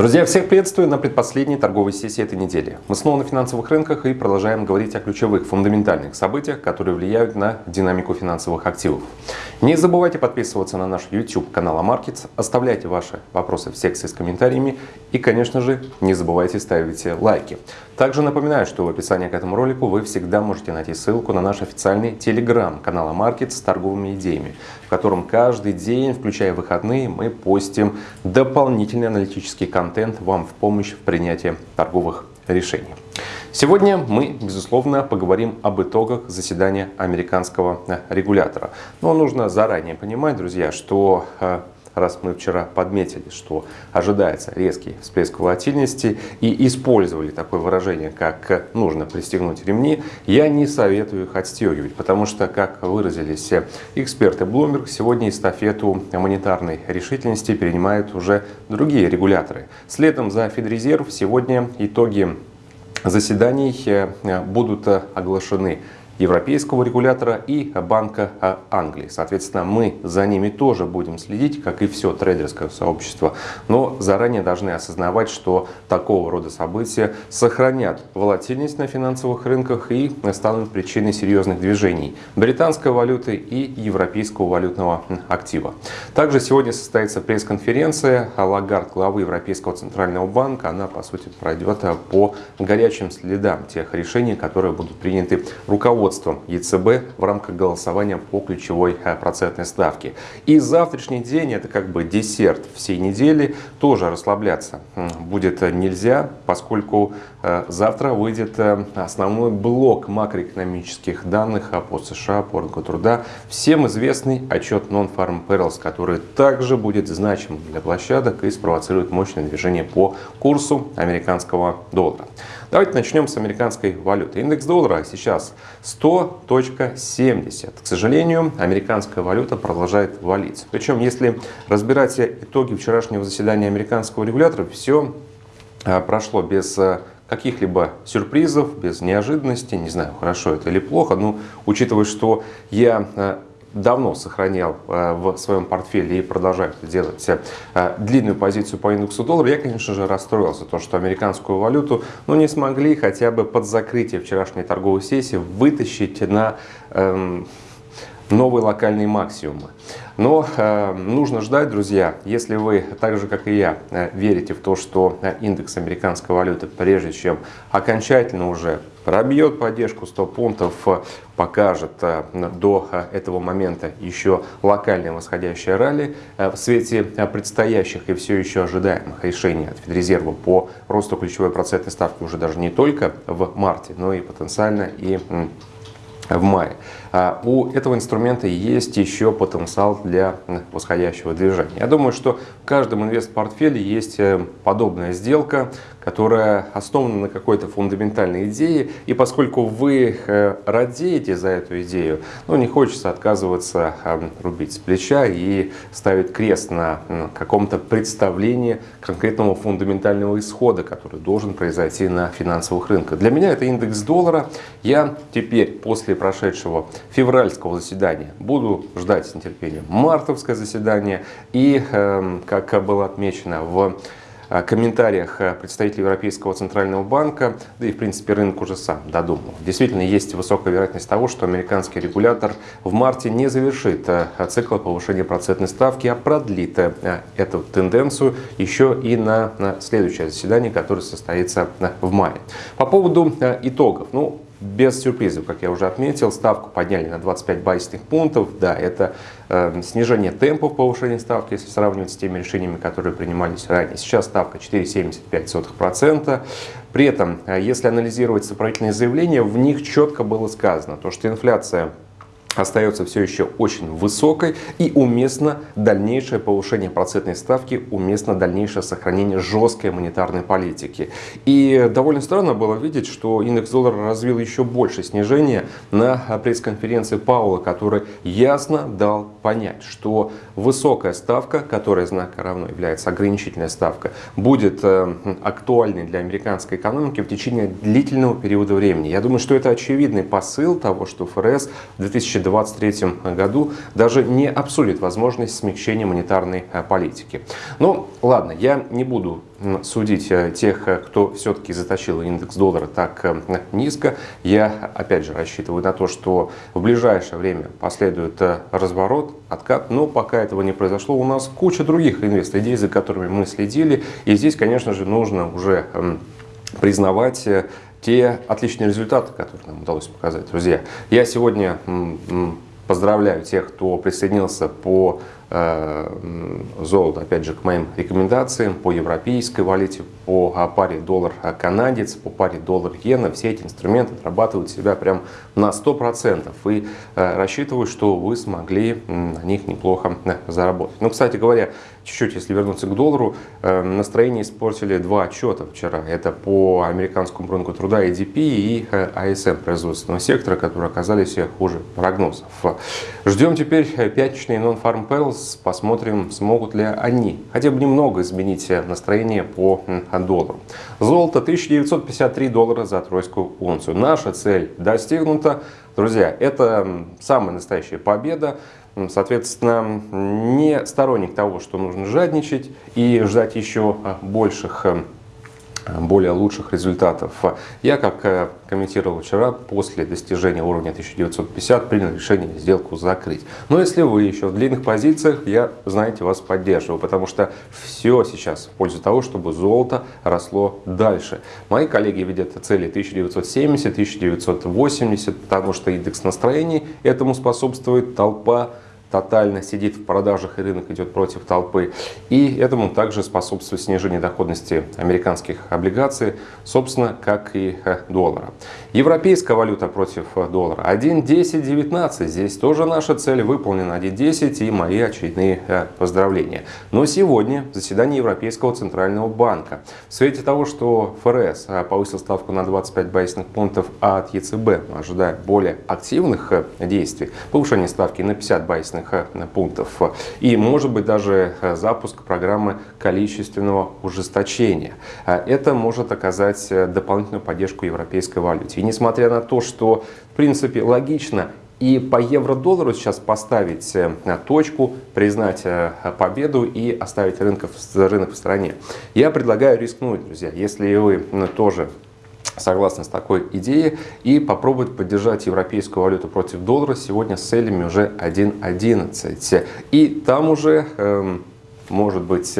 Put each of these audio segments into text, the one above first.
Друзья, всех приветствую на предпоследней торговой сессии этой недели. Мы снова на финансовых рынках и продолжаем говорить о ключевых фундаментальных событиях, которые влияют на динамику финансовых активов. Не забывайте подписываться на наш YouTube канал AMarkets, оставляйте ваши вопросы в секции с комментариями и, конечно же, не забывайте ставить лайки. Также напоминаю, что в описании к этому ролику вы всегда можете найти ссылку на наш официальный телеграм-канал AMarkets с торговыми идеями, в котором каждый день, включая выходные, мы постим дополнительный аналитический контент вам в помощь в принятии торговых решений. Сегодня мы, безусловно, поговорим об итогах заседания американского регулятора. Но нужно заранее понимать, друзья, что э, раз мы вчера подметили, что ожидается резкий всплеск волатильности и использовали такое выражение, как «нужно пристегнуть ремни», я не советую их отстегивать, потому что, как выразились эксперты Bloomberg, сегодня эстафету монетарной решительности перенимают уже другие регуляторы. Следом за Федрезерв сегодня итоги заседаний э, будут оглашены европейского регулятора и Банка Англии. Соответственно, мы за ними тоже будем следить, как и все трейдерское сообщество. Но заранее должны осознавать, что такого рода события сохранят волатильность на финансовых рынках и станут причиной серьезных движений британской валюты и европейского валютного актива. Также сегодня состоится пресс-конференция Лагард, главы Европейского центрального банка. Она, по сути, пройдет по горячим следам тех решений, которые будут приняты руководством руководством ЕЦБ в рамках голосования по ключевой э, процентной ставке. И завтрашний день, это как бы десерт всей недели, тоже расслабляться будет нельзя, поскольку э, завтра выйдет э, основной блок макроэкономических данных по США, по рынку труда. Всем известный отчет Non-Farm Perils, который также будет значим для площадок и спровоцирует мощное движение по курсу американского доллара. Давайте начнем с американской валюты. Индекс доллара сейчас 100.70. К сожалению, американская валюта продолжает валиться. Причем, если разбирать итоги вчерашнего заседания американского регулятора, все а, прошло без а, каких-либо сюрпризов, без неожиданностей. Не знаю, хорошо это или плохо, но учитывая, что я а, давно сохранял э, в своем портфеле и продолжаю это делать э, длинную позицию по индексу доллара, я, конечно же, расстроился, то, что американскую валюту ну, не смогли хотя бы под закрытие вчерашней торговой сессии вытащить на эм, новые локальные максимумы. Но э, нужно ждать, друзья, если вы, так же как и я, э, верите в то, что индекс американской валюты, прежде чем окончательно уже пробьет поддержку 100 пунктов, э, покажет э, до э, этого момента еще локальное восходящее ралли в свете предстоящих и все еще ожидаемых решений от Федрезерва по росту ключевой процентной ставки уже даже не только в марте, но и потенциально и в мае. А у этого инструмента есть еще потенциал для восходящего движения. Я думаю, что в каждом инвест-портфеле есть э, подобная сделка, которая основана на какой-то фундаментальной идее. И поскольку вы э, радеете за эту идею, ну, не хочется отказываться э, рубить с плеча и ставить крест на каком-то представлении конкретного фундаментального исхода, который должен произойти на финансовых рынках. Для меня это индекс доллара. Я теперь после прошедшего февральского заседания. Буду ждать с нетерпением мартовское заседание. И, эм, как было отмечено в э, комментариях э, представителей Европейского центрального банка, да и в принципе рынок уже сам додумал. Действительно есть высокая вероятность того, что американский регулятор в марте не завершит э, цикл повышения процентной ставки, а продлит эту тенденцию еще и на следующее заседание, которое состоится в мае. По поводу итогов. Ну, без сюрпризов, как я уже отметил, ставку подняли на 25 базисных пунктов. Да, это э, снижение темпов повышения ставки, если сравнивать с теми решениями, которые принимались ранее. Сейчас ставка 4,75%. При этом, э, если анализировать сопроводительные заявления, в них четко было сказано, то, что инфляция остается все еще очень высокой и уместно дальнейшее повышение процентной ставки, уместно дальнейшее сохранение жесткой монетарной политики. И довольно странно было видеть, что индекс доллара развил еще больше снижения на пресс-конференции Паула, который ясно дал понять, что высокая ставка, которая знака равно является ограничительная ставка, будет э, актуальной для американской экономики в течение длительного периода времени. Я думаю, что это очевидный посыл того, что ФРС в 2020 2023 году даже не обсудит возможность смягчения монетарной политики. Ну, ладно, я не буду судить тех, кто все-таки затащил индекс доллара так низко. Я, опять же, рассчитываю на то, что в ближайшее время последует разворот, откат, но пока этого не произошло, у нас куча других инвест-идей, за которыми мы следили, и здесь, конечно же, нужно уже признавать э, те отличные результаты, которые нам удалось показать. Друзья, я сегодня поздравляю тех, кто присоединился по Э, золото, опять же, к моим рекомендациям по европейской валюте, по паре доллар-канадец, по паре доллар-иена. Все эти инструменты отрабатывают себя прям на 100%. И э, рассчитываю, что вы смогли на них неплохо э, заработать. Ну, кстати говоря, чуть-чуть, если вернуться к доллару, настроение испортили два отчета вчера. Это по американскому рынку труда EDP и ASM производственного сектора, которые оказались хуже прогнозов. Ждем теперь пятничный non-farm payrolls посмотрим, смогут ли они хотя бы немного изменить настроение по доллару. Золото 1953 доллара за тройскую унцию. Наша цель достигнута. Друзья, это самая настоящая победа. Соответственно, не сторонник того, что нужно жадничать и ждать еще больших более лучших результатов. Я, как э, комментировал вчера, после достижения уровня 1950 принял решение сделку закрыть. Но если вы еще в длинных позициях, я, знаете, вас поддерживаю, потому что все сейчас в пользу того, чтобы золото росло дальше. Мои коллеги видят цели 1970, 1980, потому что индекс настроений этому способствует толпа тотально сидит в продажах и рынок идет против толпы. И этому также способствует снижение доходности американских облигаций, собственно, как и э, доллара. Европейская валюта против э, доллара 1.1019. Здесь тоже наша цель выполнена 1.10 и мои очередные э, поздравления. Но сегодня заседание Европейского центрального банка. В свете того, что ФРС повысил ставку на 25 базисных пунктов, а от ЕЦБ мы более активных действий, повышение ставки на 50 базисных базисных э, пунктов. И может быть даже э, запуск программы количественного ужесточения. Э, это может оказать дополнительную поддержку европейской валюте. И несмотря на то, что в принципе логично и по евро-доллару сейчас поставить точку, признать победу и оставить рынок, рынок в стороне. Я предлагаю рискнуть, друзья. Если вы тоже согласны с такой идеей и попробовать поддержать европейскую валюту против доллара сегодня с целями уже 1.11. И там уже, эм, может быть,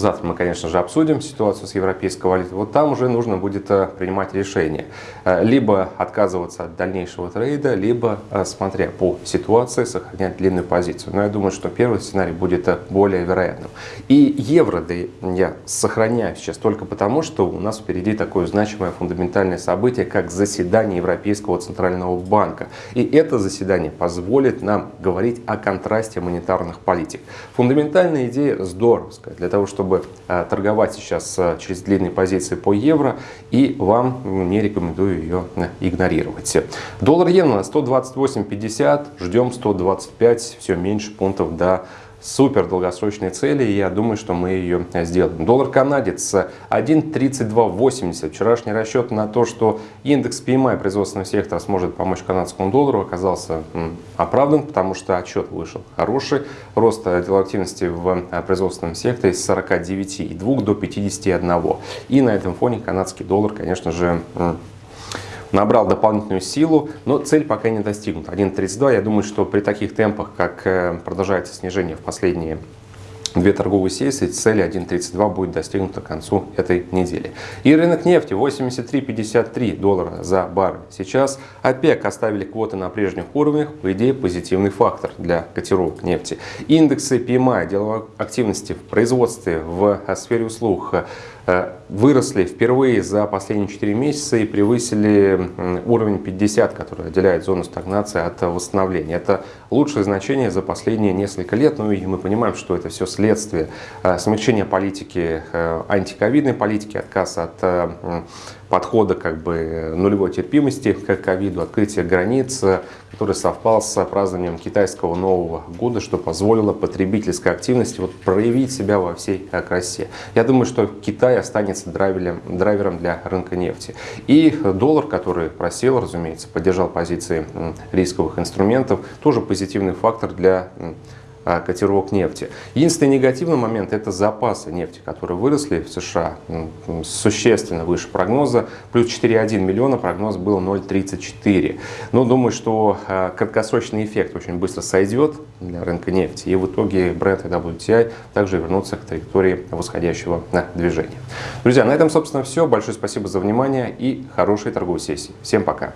Завтра мы, конечно же, обсудим ситуацию с европейской валютой. Вот там уже нужно будет э, принимать решение. Э, либо отказываться от дальнейшего трейда, либо, э, смотря по ситуации, сохранять длинную позицию. Но я думаю, что первый сценарий будет более вероятным. И евро да, я сохраняю сейчас только потому, что у нас впереди такое значимое фундаментальное событие, как заседание Европейского Центрального Банка. И это заседание позволит нам говорить о контрасте монетарных политик. Фундаментальная идея здоровская для того, чтобы чтобы э, торговать сейчас э, через длинные позиции по евро, и вам не рекомендую ее э, игнорировать. Доллар иена 128.50, ждем 125, все меньше пунктов до супер долгосрочной цели, и я думаю, что мы ее сделаем. Доллар канадец 1.3280. Вчерашний расчет на то, что индекс PMI производственного сектора сможет помочь канадскому доллару, оказался оправдан, потому что отчет вышел хороший. Рост деловой активности в производственном секторе с 49,2 до 51. И на этом фоне канадский доллар, конечно же, набрал дополнительную силу, но цель пока не достигнута. 1.32, я думаю, что при таких темпах, как э, продолжается снижение в последние две торговые сессии, цель 1.32 будет достигнута к концу этой недели. И рынок нефти 83,53 доллара за баррель. Сейчас ОПЕК оставили квоты на прежних уровнях, по идее позитивный фактор для котировок нефти. Индексы PMI, деловой активности в производстве, в сфере услуг выросли впервые за последние 4 месяца и превысили уровень 50, который отделяет зону стагнации от восстановления. Это лучшее значение за последние несколько лет, ну и мы понимаем, что это все следствие э, смягчения политики, э, антиковидной политики, отказ от подхода как бы нулевой терпимости к ковиду, открытия границ, который совпал с празднованием китайского Нового года, что позволило потребительской активности вот проявить себя во всей красе. Я думаю, что Китай останется драйвером, драйвером для рынка нефти. И доллар, который просел, разумеется, поддержал позиции рисковых инструментов, тоже позитивный фактор для котировок нефти. Единственный негативный момент – это запасы нефти, которые выросли в США существенно выше прогноза. Плюс 4,1 миллиона, прогноз был 0,34. Но думаю, что а, краткосрочный эффект очень быстро сойдет для рынка нефти. И в итоге бренд и WTI также вернутся к траектории восходящего движения. Друзья, на этом, собственно, все. Большое спасибо за внимание и хорошей торговой сессии. Всем пока!